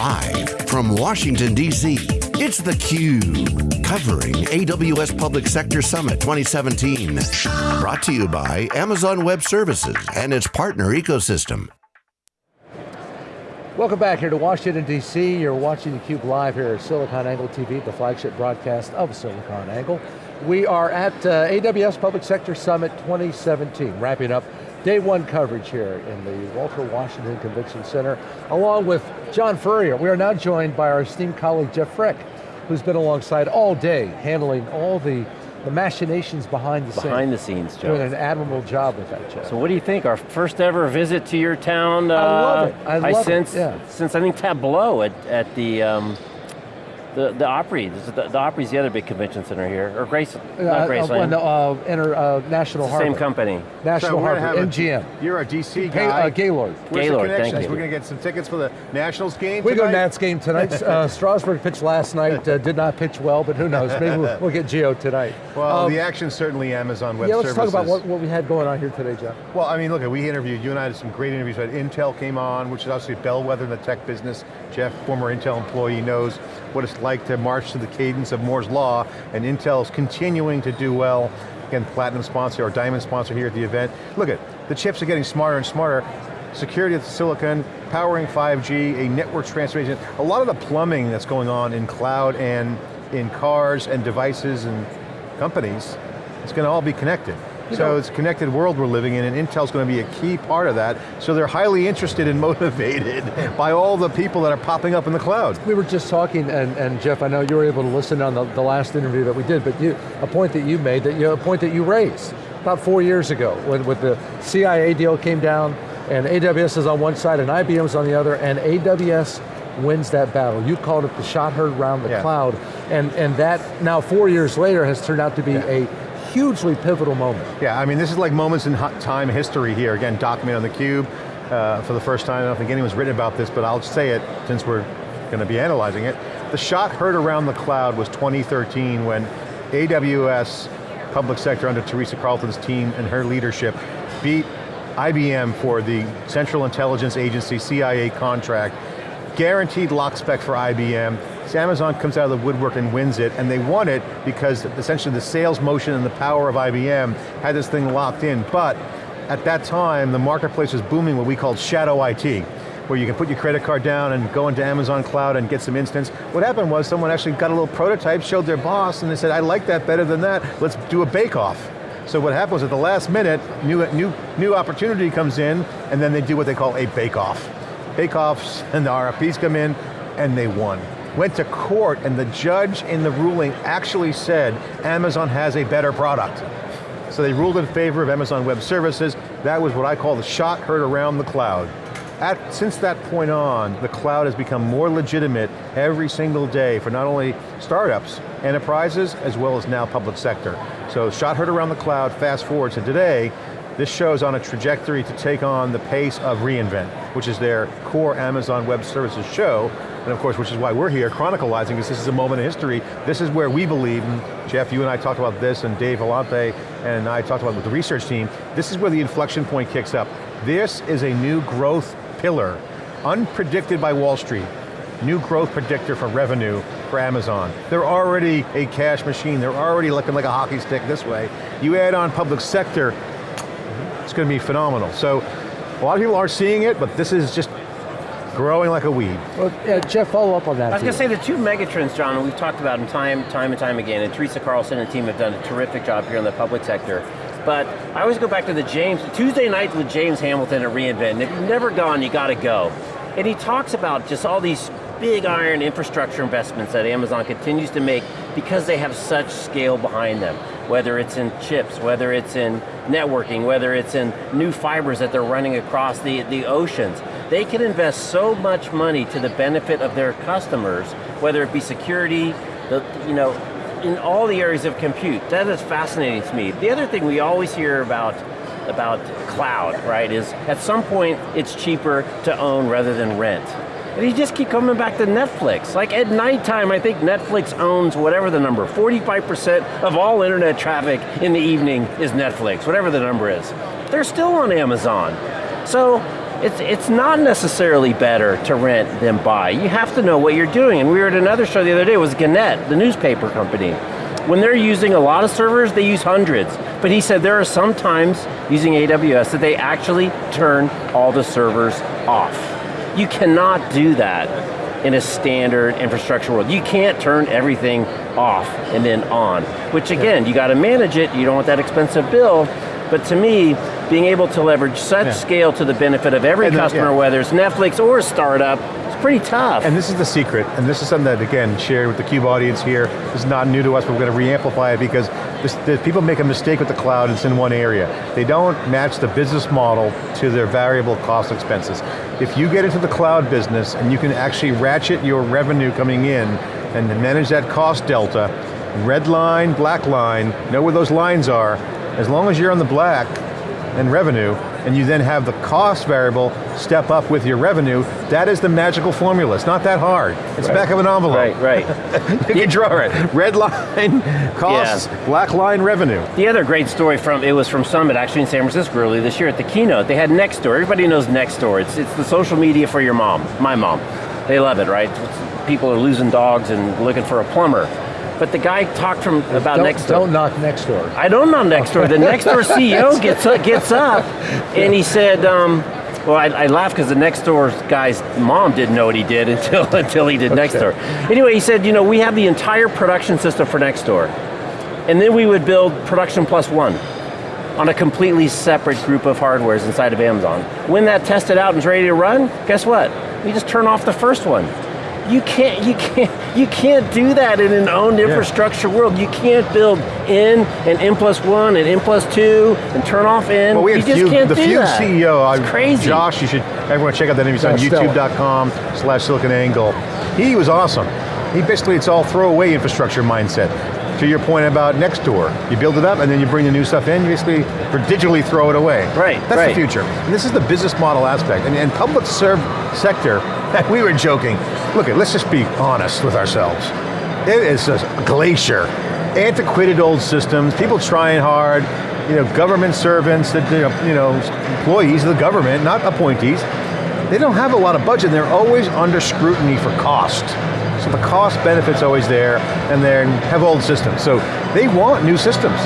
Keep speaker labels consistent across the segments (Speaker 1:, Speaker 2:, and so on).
Speaker 1: Live from Washington, D.C., it's theCUBE, covering AWS Public Sector Summit 2017. Brought to you by Amazon Web Services and its partner ecosystem.
Speaker 2: Welcome back here to Washington, D.C. You're watching theCUBE live here at SiliconANGLE TV, the flagship broadcast of SiliconANGLE. We are at uh, AWS Public Sector Summit 2017, wrapping up Day one coverage here in the Walter Washington Convention Center, along with John Furrier. We are now joined by our esteemed colleague, Jeff Frick, who's been alongside all day, handling all the, the machinations behind the
Speaker 3: scenes. Behind the scenes, Joe.
Speaker 2: Doing an admirable job with that, Jeff.
Speaker 3: So what do you think? Our first ever visit to your town? Uh, I
Speaker 2: love it, I love
Speaker 3: I sense,
Speaker 2: it, yeah.
Speaker 3: Since I think Tableau at, at the, um, the, the Opry, the, the Opry's the other big convention center here, or Grace, uh, not Graceland.
Speaker 2: Uh, uh, Inter, uh, National Harbor.
Speaker 3: Same company.
Speaker 2: National
Speaker 4: so
Speaker 2: Harbor, MGM.
Speaker 4: A, you're a DC guy.
Speaker 2: Uh, Gaylord.
Speaker 4: Where's
Speaker 3: Gaylord,
Speaker 4: thank
Speaker 3: you.
Speaker 4: We're going to get some tickets for the Nationals game
Speaker 2: We
Speaker 4: tonight?
Speaker 2: go Nats game tonight. uh, Strasburg pitched last night, uh, did not pitch well, but who knows, maybe we'll, we'll get Gio tonight.
Speaker 4: Well, um, the action's certainly Amazon Web
Speaker 2: yeah, let's
Speaker 4: Services.
Speaker 2: talk about what, what we had going on here today, Jeff.
Speaker 4: Well, I mean, look, we interviewed, you and I had some great interviews. Right? Intel came on, which is obviously a bellwether in the tech business. Jeff, former Intel employee, knows what it's like to march to the cadence of Moore's Law, and Intel's continuing to do well. Again, platinum sponsor or diamond sponsor here at the event. Look at, the chips are getting smarter and smarter. Security of the silicon, powering 5G, a network transformation. A lot of the plumbing that's going on in cloud and in cars and devices and companies, it's going to all be connected. So it's a connected world we're living in and Intel's going to be a key part of that. So they're highly interested and motivated by all the people that are popping up in the cloud.
Speaker 2: We were just talking, and, and Jeff, I know you were able to listen on the, the last interview that we did, but you, a point that you made, that you, a point that you raised about four years ago when with the CIA deal came down and AWS is on one side and IBM's on the other and AWS wins that battle. You called it the shot heard round the yeah. cloud and, and that now four years later has turned out to be yeah. a hugely pivotal moment.
Speaker 4: Yeah, I mean this is like moments in time history here. Again, documented on the cube uh, for the first time. I don't think anyone's written about this, but I'll say it since we're going to be analyzing it. The shot heard around the cloud was 2013 when AWS public sector under Teresa Carlson's team and her leadership beat IBM for the Central Intelligence Agency, CIA contract, guaranteed lock spec for IBM, so Amazon comes out of the woodwork and wins it, and they won it because essentially the sales motion and the power of IBM had this thing locked in, but at that time, the marketplace was booming what we called shadow IT, where you can put your credit card down and go into Amazon Cloud and get some instance. What happened was someone actually got a little prototype, showed their boss, and they said, I like that better than that, let's do a bake-off. So what happened was at the last minute, new, new, new opportunity comes in, and then they do what they call a bake-off. Bake-offs and the RFPs come in, and they won went to court and the judge in the ruling actually said Amazon has a better product. So they ruled in favor of Amazon Web Services. That was what I call the shot heard around the cloud. At, since that point on, the cloud has become more legitimate every single day for not only startups, enterprises, as well as now public sector. So shot heard around the cloud, fast forward to today, this show's on a trajectory to take on the pace of reInvent, which is their core Amazon Web Services show, and of course, which is why we're here chronicalizing because this is a moment in history. This is where we believe, and Jeff, you and I talked about this, and Dave Vellante and I talked about it with the research team, this is where the inflection point kicks up. This is a new growth pillar, unpredicted by Wall Street, new growth predictor for revenue for Amazon. They're already a cash machine, they're already looking like a hockey stick this way. You add on public sector, it's going to be phenomenal. So a lot of people aren't seeing it, but this is just growing like a weed.
Speaker 2: Well, yeah, Jeff, follow up on that.
Speaker 3: I was going to say the two megatrends, John, we've talked about them time, time and time again, and Teresa Carlson and team have done a terrific job here in the public sector. But I always go back to the James, Tuesday night with James Hamilton at reInvent, and if you've never gone, you got to go. And he talks about just all these big iron infrastructure investments that Amazon continues to make because they have such scale behind them. Whether it's in chips, whether it's in networking, whether it's in new fibers that they're running across the, the oceans. They can invest so much money to the benefit of their customers, whether it be security, the, you know, in all the areas of compute. That is fascinating to me. The other thing we always hear about about cloud, right, is at some point it's cheaper to own rather than rent. And you just keep coming back to Netflix. Like at nighttime, I think Netflix owns whatever the number, 45% of all internet traffic in the evening is Netflix, whatever the number is. They're still on Amazon. So it's, it's not necessarily better to rent than buy. You have to know what you're doing. And we were at another show the other day, it was Gannett, the newspaper company. When they're using a lot of servers, they use hundreds. But he said there are some times using AWS that they actually turn all the servers off. You cannot do that in a standard infrastructure world. You can't turn everything off and then on, which again, you got to manage it, you don't want that expensive bill, but to me, being able to leverage such yeah. scale to the benefit of every customer, yeah. whether it's Netflix or a startup, it's pretty tough.
Speaker 4: And this is the secret, and this is something that, again, shared with the CUBE audience here. This is not new to us, but we're going to re-amplify it because this, the, people make a mistake with the cloud, it's in one area. They don't match the business model to their variable cost expenses. If you get into the cloud business and you can actually ratchet your revenue coming in and manage that cost delta, red line, black line, know where those lines are, as long as you're on the black and revenue, and you then have the cost variable step up with your revenue, that is the magical formula. It's not that hard. It's right. back of an envelope.
Speaker 3: Right, right.
Speaker 4: you can draw it. Red line, costs, yeah. black line, revenue.
Speaker 3: The other great story from, it was from Summit actually in San Francisco earlier this year at the keynote. They had Nextdoor. Everybody knows Nextdoor. It's, it's the social media for your mom, my mom. They love it, right? People are losing dogs and looking for a plumber. But the guy talked from about
Speaker 2: don't,
Speaker 3: Nextdoor.
Speaker 2: Don't knock next door.
Speaker 3: I don't knock next door. The next door CEO gets up, gets up and he said, um, well, I, I laughed because the next door guy's mom didn't know what he did until, until he did okay. Nextdoor. Anyway, he said, you know, we have the entire production system for next door, And then we would build production plus one on a completely separate group of hardwares inside of Amazon. When that tested out and is ready to run, guess what? We just turn off the first one. You can't, you can't, you can't do that in an owned yeah. infrastructure world. You can't build in and N plus one and N plus two and turn off in.
Speaker 4: Well, we
Speaker 3: you
Speaker 4: just few,
Speaker 3: can't
Speaker 4: the
Speaker 3: do
Speaker 4: few
Speaker 3: that.
Speaker 4: CEO,
Speaker 3: it's uh, crazy.
Speaker 4: Josh, you should, everyone check out that name, he's on youtube.com slash siliconangle. He was awesome. He basically, it's all throwaway infrastructure mindset to your point about next door. you build it up and then you bring the new stuff in, you basically digitally throw it away.
Speaker 3: Right,
Speaker 4: That's
Speaker 3: right.
Speaker 4: the future. And this is the business model aspect. And, and public serve sector, we were joking. Look, at, let's just be honest with ourselves. It is a glacier. Antiquated old systems, people trying hard, you know, government servants, that you know, you know, employees of the government, not appointees, they don't have a lot of budget, they're always under scrutiny for cost. So the cost benefit's always there, and they have old systems. So they want new systems.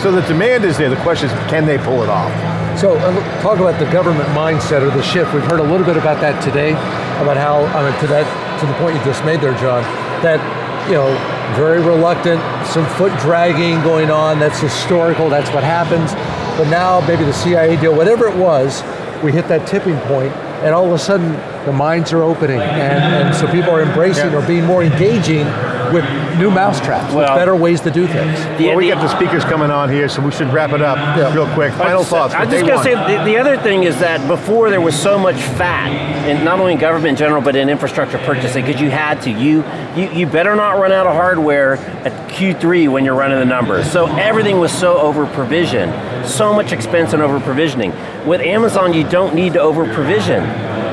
Speaker 4: So the demand is there, the question is, can they pull it off?
Speaker 2: So uh, talk about the government mindset or the shift. We've heard a little bit about that today, about how, I mean, to that, to the point you just made there, John, that, you know, very reluctant, some foot dragging going on, that's historical, that's what happens. But now maybe the CIA deal, whatever it was, we hit that tipping point and all of a sudden the minds are opening and, and so people are embracing yeah. or being more engaging with new mousetraps, well, with better ways to do things.
Speaker 4: The, well, we got the speakers coming on here, so we should wrap it up yeah. real quick. Final thoughts.
Speaker 3: I'm just going to say, the, the, other thing is that before there was so much fat, in not only in government in general, but in infrastructure purchasing, because you had to. You, you, you better not run out of hardware at Q3 when you're running the numbers. So everything was so over provisioned, so much expense and over provisioning. With Amazon, you don't need to over provision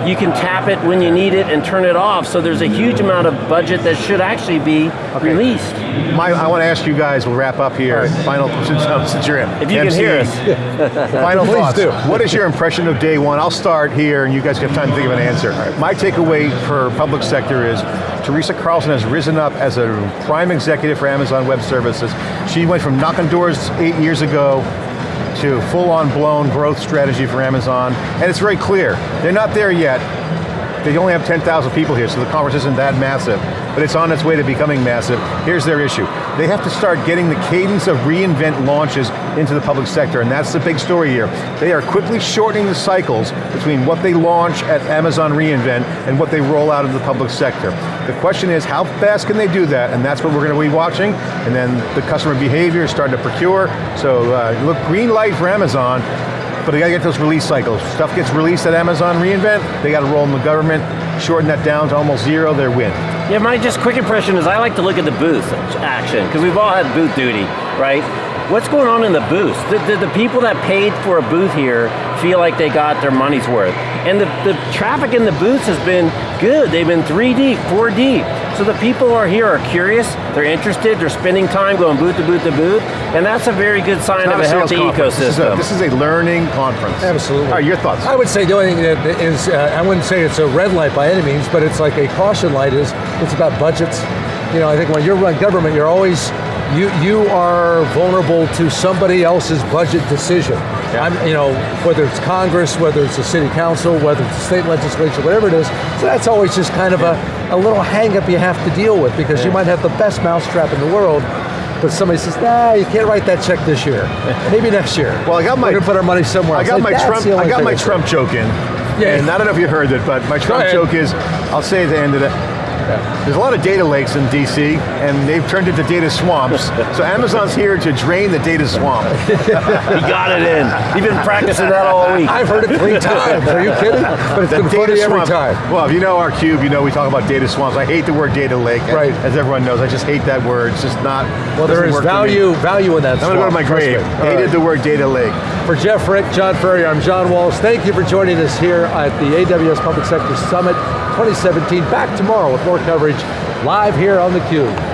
Speaker 3: you can tap it when you need it and turn it off, so there's a huge amount of budget that should actually be okay. released.
Speaker 4: My, I want to ask you guys, we'll wrap up here, right. final, since, since you're in.
Speaker 3: If you
Speaker 4: MC,
Speaker 3: can hear us.
Speaker 4: final thoughts. Do. What is your impression of day one? I'll start here and you guys have time to think of an answer. Right. My takeaway for public sector is Teresa Carlson has risen up as a prime executive for Amazon Web Services. She went from knocking doors eight years ago to full-on blown growth strategy for Amazon, and it's very clear. They're not there yet. They only have 10,000 people here, so the conference isn't that massive but it's on its way to becoming massive. Here's their issue. They have to start getting the cadence of reInvent launches into the public sector, and that's the big story here. They are quickly shortening the cycles between what they launch at Amazon reInvent and what they roll out into the public sector. The question is, how fast can they do that? And that's what we're going to be watching, and then the customer behavior is starting to procure. So uh, look, green light for Amazon, but they got to get those release cycles. Stuff gets released at Amazon reInvent, they got to roll in the government, shorten that down to almost zero, they're win.
Speaker 3: Yeah, my just quick impression is I like to look at the booth action, because we've all had booth duty, right? What's going on in the booth? Did, the, the people that paid for a booth here feel like they got their money's worth? And the, the traffic in the booths has been good. They've been three deep, four deep. So the people who are here are curious, they're interested, they're spending time going booth to booth to booth, and that's a very good sign
Speaker 4: Not
Speaker 3: of a,
Speaker 4: sales
Speaker 3: healthy
Speaker 4: conference. This is, a,
Speaker 3: ecosystem.
Speaker 4: this is a learning conference.
Speaker 2: Absolutely.
Speaker 4: All right, your thoughts?
Speaker 2: I would say the only thing that is, uh, I wouldn't say it's a red light by any means, but it's like a caution light is, it's about budgets. You know, I think when you're run government, you're always, you, you are vulnerable to somebody else's budget decision.
Speaker 4: Yeah.
Speaker 2: I'm, you know, whether it's Congress, whether it's the city council, whether it's the state legislature, whatever it is, so that's always just kind of a, a little hang up you have to deal with because you might have the best mousetrap in the world, but somebody says, nah, you can't write that check this year. Maybe next year.
Speaker 4: Well, I got my-
Speaker 2: We're going to put our money somewhere
Speaker 4: I got
Speaker 2: Like,
Speaker 4: my Trump. I got my Trump joke in.
Speaker 2: Yeah.
Speaker 4: And I don't know if you heard it, but my Trump joke is, I'll say at the end of it. There's a lot of data lakes in DC, and they've turned into data swamps. so Amazon's here to drain the data swamp.
Speaker 3: he got it in. You've been practicing that all week.
Speaker 2: I've heard it three times. Are you kidding? But it's
Speaker 4: The
Speaker 2: been funny every time.
Speaker 4: Well, if you know our cube, you know we talk about data swamps. I hate the word data lake.
Speaker 2: Right.
Speaker 4: As everyone knows, I just hate that word. It's just not.
Speaker 2: Well, there
Speaker 4: doesn't
Speaker 2: is
Speaker 4: work for me.
Speaker 2: value value in that.
Speaker 4: I'm going to go to my grave. Hated
Speaker 2: right.
Speaker 4: the word data lake.
Speaker 2: For Jeff Frick, John Furrier, I'm John Walls. Thank you for joining us here at the AWS Public Sector Summit 2017. Back tomorrow with more coverage live here on theCUBE.